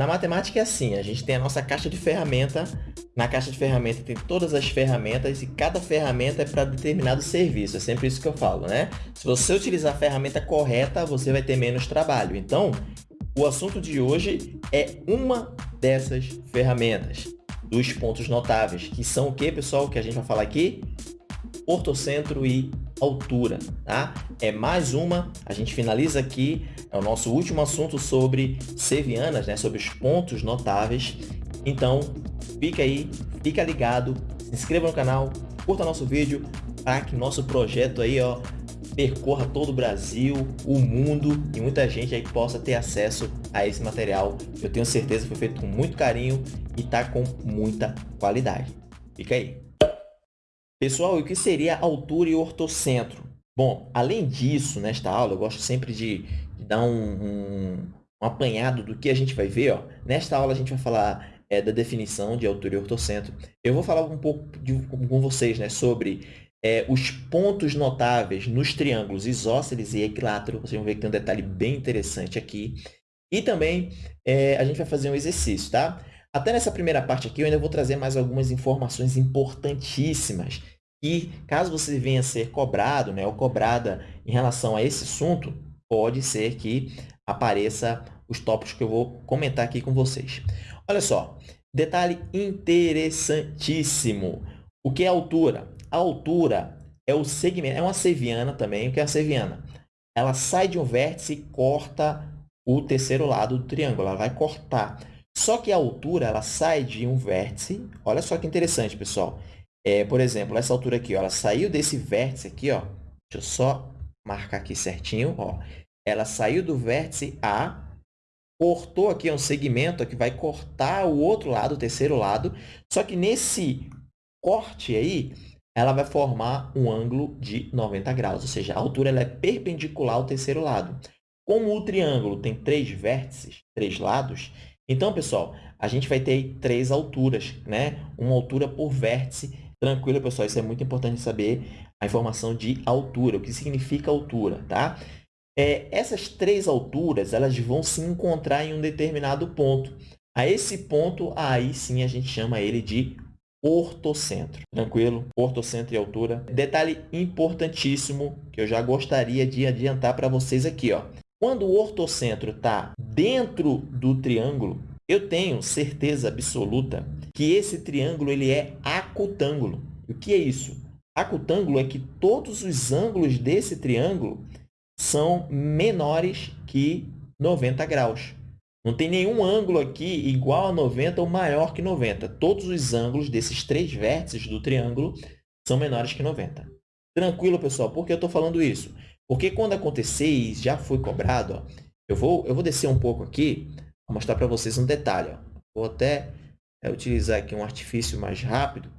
Na matemática é assim, a gente tem a nossa caixa de ferramenta. Na caixa de ferramenta tem todas as ferramentas e cada ferramenta é para determinado serviço. É sempre isso que eu falo, né? Se você utilizar a ferramenta correta, você vai ter menos trabalho. Então, o assunto de hoje é uma dessas ferramentas, dos pontos notáveis, que são o que, pessoal, que a gente vai falar aqui? Ortocentro e altura, tá? É mais uma, a gente finaliza aqui, é o nosso último assunto sobre sevianas, né? Sobre os pontos notáveis. Então, fica aí, fica ligado, se inscreva no canal, curta nosso vídeo, para que nosso projeto aí, ó, percorra todo o Brasil, o mundo e muita gente aí possa ter acesso a esse material. Eu tenho certeza que foi feito com muito carinho e tá com muita qualidade. Fica aí. Pessoal, o que seria altura e ortocentro? Bom, além disso, nesta aula, eu gosto sempre de, de dar um, um, um, apanhado do que a gente vai ver. Ó. Nesta aula, a gente vai falar é, da definição de altura e ortocentro. Eu vou falar um pouco de, com vocês né, sobre é, os pontos notáveis nos triângulos isósceles e equilátero. Vocês vão ver que tem um detalhe bem interessante aqui. E também é, a gente vai fazer um exercício, tá? Até nessa primeira parte aqui, eu ainda vou trazer mais algumas informações importantíssimas. E caso você venha a ser cobrado, né, ou cobrada em relação a esse assunto, pode ser que apareça os tópicos que eu vou comentar aqui com vocês. Olha só, detalhe interessantíssimo. O que é altura? A altura é o segmento, é uma seviana também. O que é a seviana? Ela sai de um vértice e corta o terceiro lado do triângulo. Ela vai cortar. Só que a altura ela sai de um vértice. Olha só que interessante, pessoal. É, por exemplo, essa altura aqui, ó, ela saiu desse vértice aqui, ó. Deixa eu só marcar aqui certinho, ó. Ela saiu do vértice A, cortou aqui um segmento que vai cortar o outro lado, o terceiro lado. Só que nesse corte aí, ela vai formar um ângulo de 90 graus, ou seja, a altura ela é perpendicular ao terceiro lado. Como o triângulo tem três vértices, três lados, então, pessoal, a gente vai ter três alturas, né? Uma altura por vértice. Tranquilo, pessoal, isso é muito importante saber a informação de altura, o que significa altura, tá? É, essas três alturas, elas vão se encontrar em um determinado ponto. A esse ponto, aí sim a gente chama ele de ortocentro. Tranquilo? Ortocentro e altura. Detalhe importantíssimo que eu já gostaria de adiantar para vocês aqui. Ó. Quando o ortocentro está dentro do triângulo, eu tenho certeza absoluta que esse triângulo ele é acutângulo. O que é isso? Acutângulo é que todos os ângulos desse triângulo são menores que 90 graus. Não tem nenhum ângulo aqui igual a 90 ou maior que 90. Todos os ângulos desses três vértices do triângulo são menores que 90. Tranquilo, pessoal? Por que eu estou falando isso? Porque quando acontecer e já foi cobrado, ó, eu, vou, eu vou descer um pouco aqui para mostrar para vocês um detalhe. Ó. Vou até é, utilizar aqui um artifício mais rápido.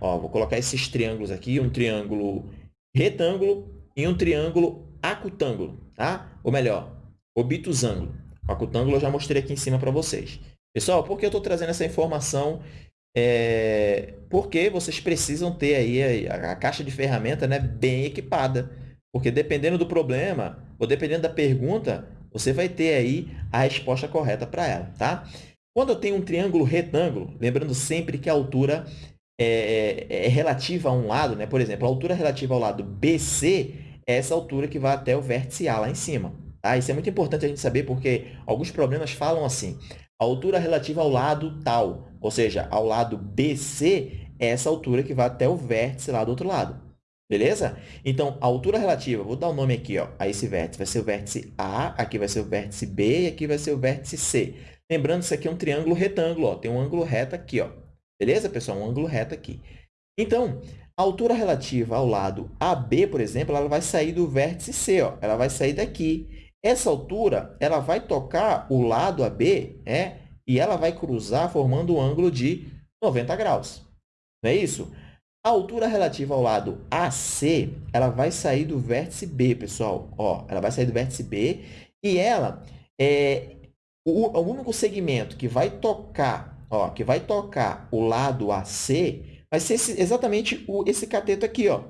Ó, vou colocar esses triângulos aqui, um triângulo retângulo e um triângulo acutângulo, tá? Ou melhor, obtusângulo. O acutângulo eu já mostrei aqui em cima para vocês. Pessoal, por que eu estou trazendo essa informação? É, porque vocês precisam ter aí a, a caixa de ferramenta né, bem equipada porque dependendo do problema, ou dependendo da pergunta, você vai ter aí a resposta correta para ela, tá? Quando eu tenho um triângulo retângulo, lembrando sempre que a altura é, é, é, relativa a um lado, né? Por exemplo, a altura relativa ao lado BC é essa altura que vai até o vértice A lá em cima. Tá? Isso é muito importante a gente saber, porque alguns problemas falam assim, a altura relativa ao lado tal, ou seja, ao lado BC, é essa altura que vai até o vértice lá do outro lado. Beleza? Então, a altura relativa, vou dar o um nome aqui ó, a esse vértice, vai ser o vértice A, aqui vai ser o vértice B e aqui vai ser o vértice C. Lembrando, isso aqui é um triângulo retângulo, ó, tem um ângulo reto aqui. Ó. Beleza, pessoal? Um ângulo reto aqui. Então, a altura relativa ao lado AB, por exemplo, ela vai sair do vértice C, ó, ela vai sair daqui. Essa altura ela vai tocar o lado AB é, e ela vai cruzar formando um ângulo de 90 graus. Não é isso? A altura relativa ao lado AC, ela vai sair do vértice B, pessoal. Ó, ela vai sair do vértice B e ela é o, o único segmento que vai tocar, ó, que vai tocar o lado AC, vai ser esse, exatamente o, esse cateto aqui, ó.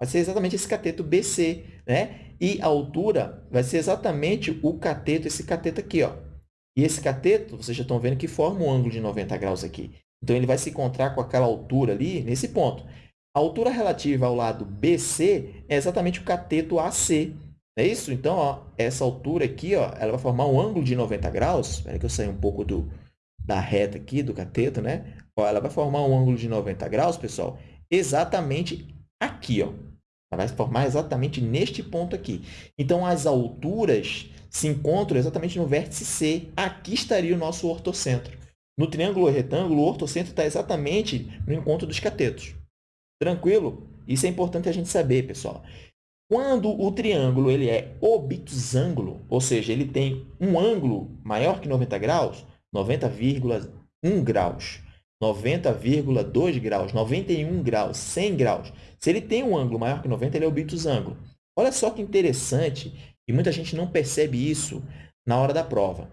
Vai ser exatamente esse cateto BC, né? E a altura vai ser exatamente o cateto, esse cateto aqui, ó. E esse cateto, vocês já estão vendo que forma um ângulo de 90 graus aqui. Então, ele vai se encontrar com aquela altura ali, nesse ponto. A altura relativa ao lado BC é exatamente o cateto AC. É isso? Então, ó, essa altura aqui, ó, ela vai formar um ângulo de 90 graus. Espera que eu saia um pouco do, da reta aqui, do cateto, né? Ó, ela vai formar um ângulo de 90 graus, pessoal, exatamente aqui, ó. Ela vai formar exatamente neste ponto aqui. Então, as alturas se encontram exatamente no vértice C. Aqui estaria o nosso ortocentro. No triângulo retângulo, o ortocentro está exatamente no encontro dos catetos. Tranquilo? Isso é importante a gente saber, pessoal. Quando o triângulo ele é obtusângulo, ou seja, ele tem um ângulo maior que 90 graus, 90,1 graus, 90,2 graus, 91 graus, 100 graus. Se ele tem um ângulo maior que 90, ele é obtusângulo. Olha só que interessante, e muita gente não percebe isso na hora da prova.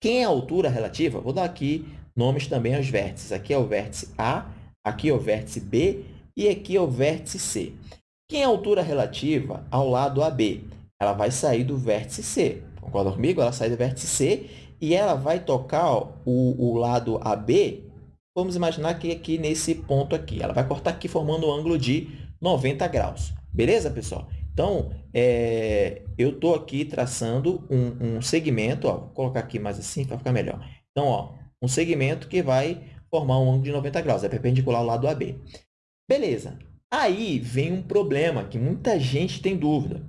Quem é a altura relativa? Vou dar aqui nomes também aos vértices. Aqui é o vértice A, aqui é o vértice B e aqui é o vértice C. Quem é a altura relativa ao lado AB? Ela vai sair do vértice C. Concorda comigo? Ela sai do vértice C e ela vai tocar ó, o, o lado AB, vamos imaginar que aqui nesse ponto aqui. Ela vai cortar aqui formando um ângulo de 90 graus. Beleza, pessoal? Então, é, eu estou aqui traçando um, um segmento, ó, vou colocar aqui mais assim para ficar melhor. Então, ó, um segmento que vai formar um ângulo de 90 graus, é perpendicular ao lado AB. Beleza. Aí vem um problema que muita gente tem dúvida.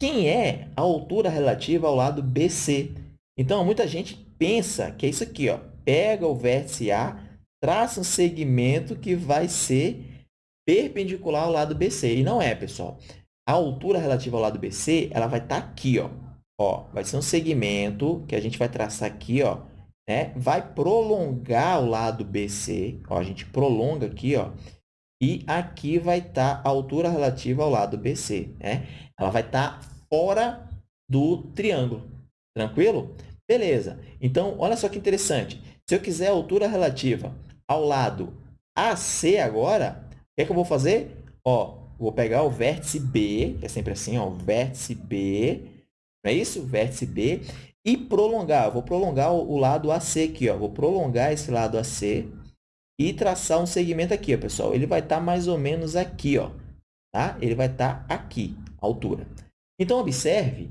Quem é a altura relativa ao lado BC? Então, muita gente pensa que é isso aqui, ó. Pega o vértice A, traça um segmento que vai ser perpendicular ao lado BC. E não é, pessoal. A altura relativa ao lado BC, ela vai estar tá aqui, ó. Ó, vai ser um segmento que a gente vai traçar aqui, ó, né? Vai prolongar o lado BC, ó, a gente prolonga aqui, ó, e aqui vai estar tá a altura relativa ao lado BC, né? Ela vai estar tá fora do triângulo. Tranquilo? Beleza. Então, olha só que interessante. Se eu quiser a altura relativa ao lado AC agora, o que, é que eu vou fazer? Ó, vou pegar o vértice B, que é sempre assim, ó, vértice B, não é isso? Vértice B, e prolongar. vou prolongar o, lado AC aqui, ó. Vou prolongar esse lado AC e traçar um segmento aqui, ó, pessoal. Ele vai estar tá mais ou menos aqui, ó. Tá? Ele vai estar tá aqui, a altura. Então, observe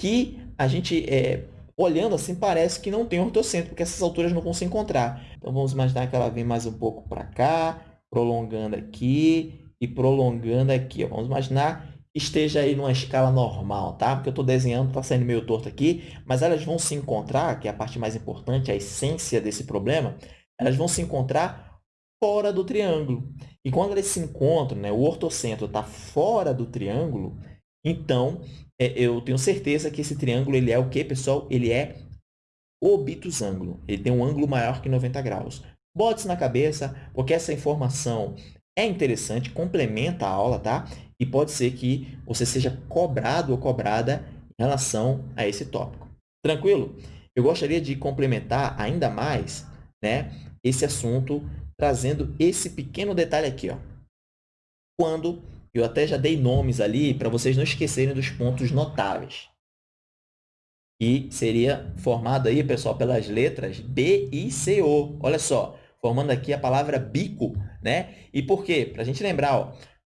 que a gente, é, olhando assim, parece que não tem ortocentro, porque essas alturas não vão se encontrar. Então, vamos imaginar que ela vem mais um pouco para cá, prolongando aqui e prolongando aqui. Ó. Vamos imaginar que esteja aí numa escala normal, tá? Porque eu estou desenhando, está saindo meio torto aqui, mas elas vão se encontrar, que é a parte mais importante, a essência desse problema, elas vão se encontrar fora do triângulo. E quando elas se encontram, né, o ortocentro está fora do triângulo, então é, eu tenho certeza que esse triângulo ele é o quê, pessoal? Ele é obtusângulo. Ele tem um ângulo maior que 90 graus. Bote isso na cabeça, porque essa informação é interessante, complementa a aula, tá? E pode ser que você seja cobrado ou cobrada em relação a esse tópico. Tranquilo? Eu gostaria de complementar ainda mais né, esse assunto, trazendo esse pequeno detalhe aqui. Ó. Quando eu até já dei nomes ali para vocês não esquecerem dos pontos notáveis. E seria formado aí, pessoal, pelas letras B e C, O. Olha só, formando aqui a palavra bico, né? E por quê? Para a gente lembrar, ó,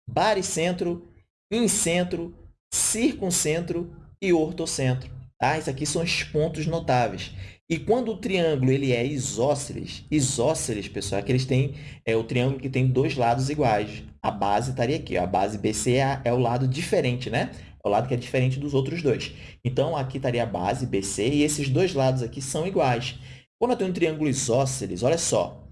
baricentro, incentro, circuncentro e ortocentro. Tá? Isso aqui são os pontos notáveis. E quando o triângulo ele é isósceles, isósceles, pessoal, é que eles têm é o triângulo que tem dois lados iguais. A base estaria aqui, ó. a base BC é, é o lado diferente, né? É o lado que é diferente dos outros dois. Então, aqui estaria a base BC e esses dois lados aqui são iguais. Quando eu tenho um triângulo isósceles, olha só,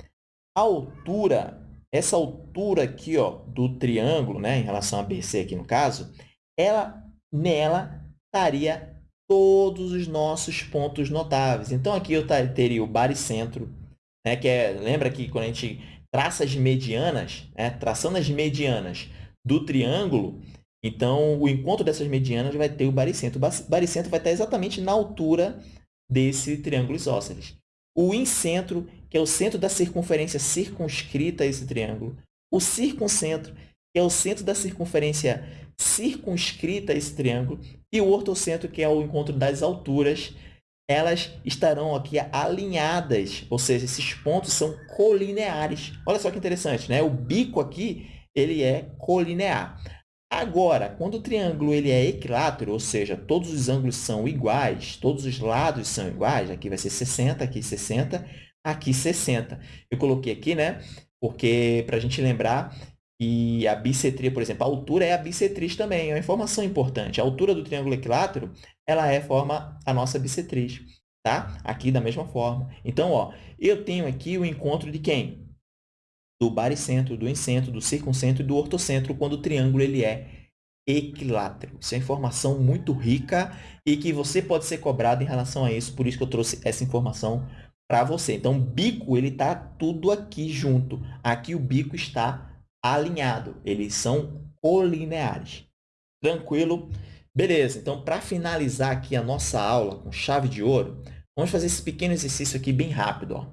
a altura, essa altura aqui ó, do triângulo, né, em relação a BC aqui no caso, ela, nela estaria todos os nossos pontos notáveis. Então, aqui eu teria o baricentro, né, que é, lembra que quando a gente traça as medianas, né, traçando as medianas do triângulo, então, o encontro dessas medianas vai ter o baricentro. O baricentro vai estar exatamente na altura desse triângulo isósceles. O incentro, que é o centro da circunferência circunscrita a esse triângulo. O circuncentro, que é o centro da circunferência circunscrita a esse triângulo, e o ortocentro, que é o encontro das alturas elas estarão aqui alinhadas, ou seja, esses pontos são colineares. Olha só que interessante, né? O bico aqui, ele é colinear. Agora, quando o triângulo ele é equilátero, ou seja, todos os ângulos são iguais, todos os lados são iguais, aqui vai ser 60, aqui 60, aqui 60. Eu coloquei aqui, né? Porque para a gente lembrar que a bissetria, por exemplo, a altura é a bissetriz também, é uma informação importante. A altura do triângulo equilátero, ela é forma a nossa bissetriz, tá? Aqui da mesma forma. Então, ó, eu tenho aqui o encontro de quem? Do baricentro, do incentro, do circuncentro e do ortocentro, quando o triângulo ele é equilátero. Isso é informação muito rica e que você pode ser cobrado em relação a isso, por isso que eu trouxe essa informação para você. Então, bico ele está tudo aqui junto. Aqui o bico está alinhado. Eles são colineares. Tranquilo? Beleza. Então, para finalizar aqui a nossa aula com chave de ouro, vamos fazer esse pequeno exercício aqui bem rápido. Ó.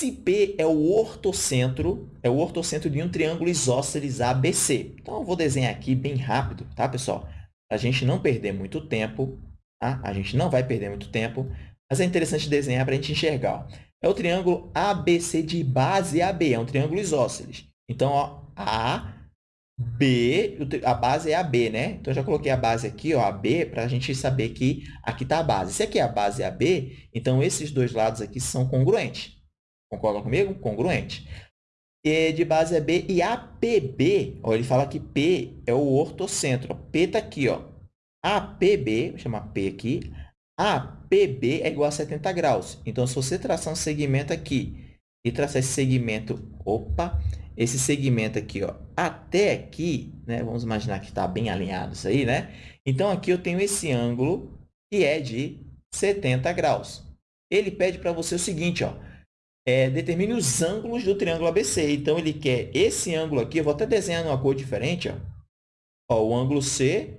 Se P é o ortocentro, é o ortocentro de um triângulo isósceles ABC. Então, eu vou desenhar aqui bem rápido, tá, pessoal? A gente não perder muito tempo, tá? A gente não vai perder muito tempo, mas é interessante desenhar para a gente enxergar. Ó. É o triângulo ABC de base AB, é um triângulo isósceles. Então, ó, A, B, a base é a B, né? Então, eu já coloquei a base aqui, ó, a B, para a gente saber que aqui está a base. Se aqui a base é a B, então esses dois lados aqui são congruentes. Concordam comigo? Congruente. E de base é B e APB, ó, ele fala que P é o ortocentro. P está aqui, ó. APB, vou chamar P aqui. APB é igual a 70 graus. Então, se você traçar um segmento aqui e traçar esse segmento, opa, esse segmento aqui, ó, até aqui, né? Vamos imaginar que está bem alinhado isso aí, né? Então, aqui eu tenho esse ângulo que é de 70 graus. Ele pede para você o seguinte, ó, é, determine os ângulos do triângulo ABC. Então, ele quer esse ângulo aqui, eu vou até desenhar numa cor diferente, ó. ó o ângulo C,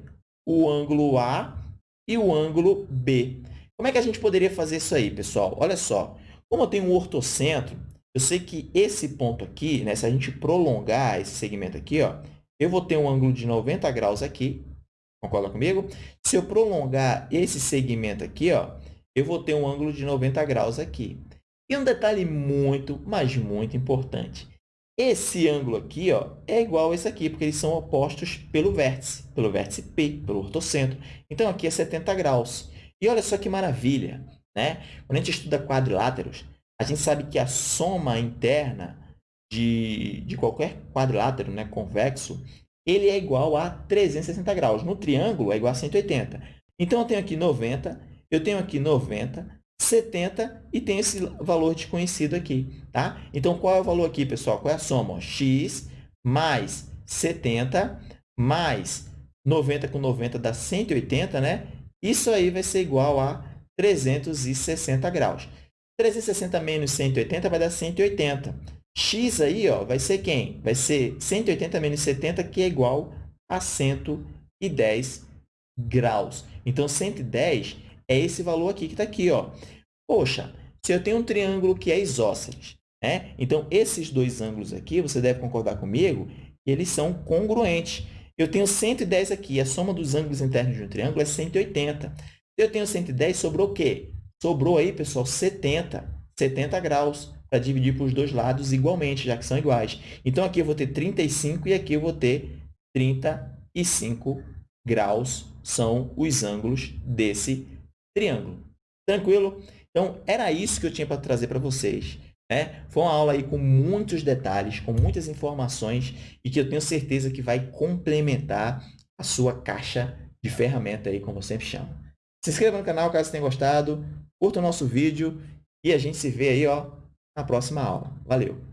o ângulo A e o ângulo B. Como é que a gente poderia fazer isso aí, pessoal? Olha só, como eu tenho um ortocentro, eu sei que esse ponto aqui, né, se a gente prolongar esse segmento aqui, ó, eu vou ter um ângulo de 90 graus aqui. Concorda comigo? Se eu prolongar esse segmento aqui, ó, eu vou ter um ângulo de 90 graus aqui. E um detalhe muito, mas muito importante. Esse ângulo aqui ó, é igual a esse aqui, porque eles são opostos pelo vértice, pelo vértice P, pelo ortocentro. Então, aqui é 70 graus. E olha só que maravilha! Né? Quando a gente estuda quadriláteros, a gente sabe que a soma interna de, de qualquer quadrilátero né, convexo, ele é igual a 360 graus. No triângulo, é igual a 180. Então, eu tenho aqui 90, eu tenho aqui 90, 70 e tem esse valor desconhecido aqui. Tá? Então, qual é o valor aqui, pessoal? Qual é a soma? x mais 70 mais 90 com 90 dá 180, né? Isso aí vai ser igual a 360 graus. 360 menos 180 vai dar 180. X aí ó, vai ser quem? Vai ser 180 menos 70, que é igual a 110 graus. Então, 110 é esse valor aqui que está aqui. Ó. Poxa, se eu tenho um triângulo que é isósceles, né? então esses dois ângulos aqui, você deve concordar comigo, eles são congruentes. Eu tenho 110 aqui, a soma dos ângulos internos de um triângulo é 180. Se eu tenho 110, sobrou o quê? Sobrou aí, pessoal, 70, 70 graus para dividir para os dois lados igualmente, já que são iguais. Então, aqui eu vou ter 35 e aqui eu vou ter 35 graus, são os ângulos desse triângulo. Tranquilo? Então, era isso que eu tinha para trazer para vocês. Né? Foi uma aula aí com muitos detalhes, com muitas informações e que eu tenho certeza que vai complementar a sua caixa de ferramenta aí, como eu sempre chamo. Se inscreva no canal caso tenha gostado curta o nosso vídeo e a gente se vê aí ó, na próxima aula. Valeu!